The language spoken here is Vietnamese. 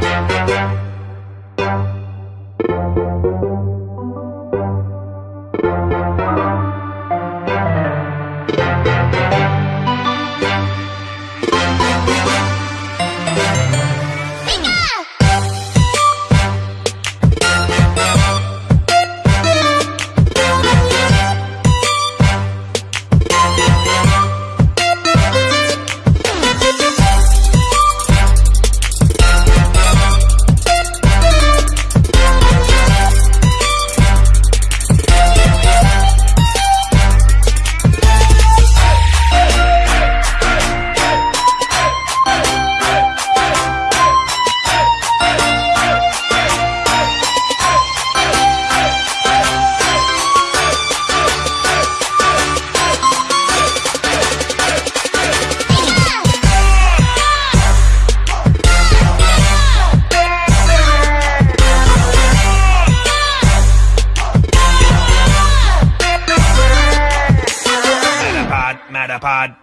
Thank you. Matterpod.